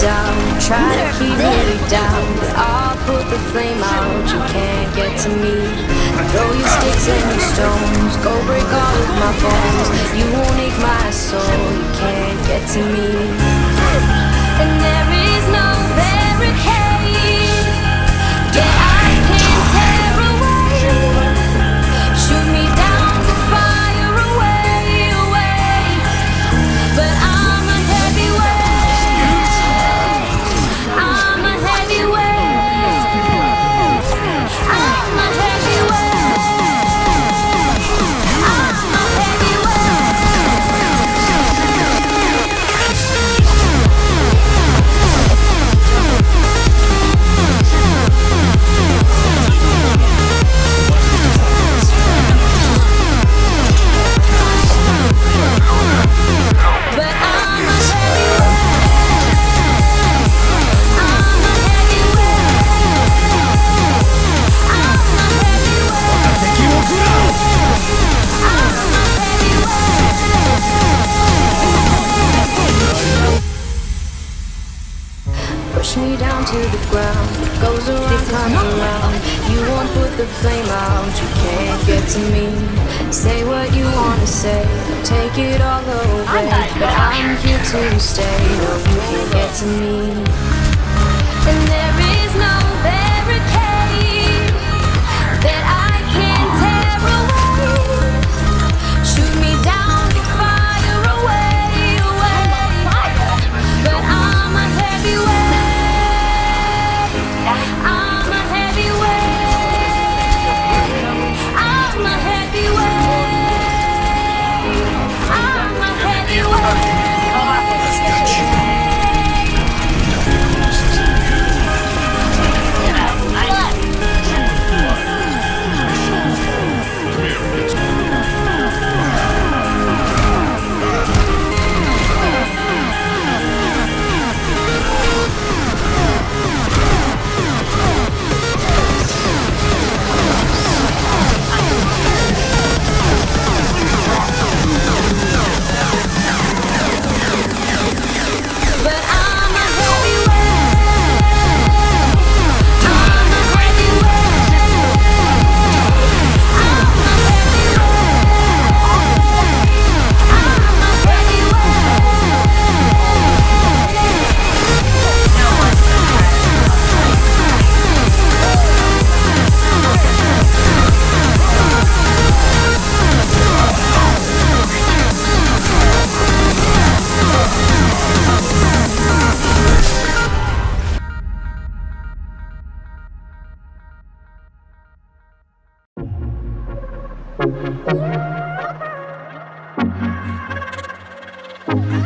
down, try to keep me down. But I'll put the flame out, you can't get to me. Throw your sticks and your stones, go break all of my bones. You won't ache my soul, you can't get to me. To the ground. Goes around, comes around. You won't put the flame out. You can't get to me. Say what you wanna say. Take it all away. But I'm here to stay. No, you can't get to me. Thank you.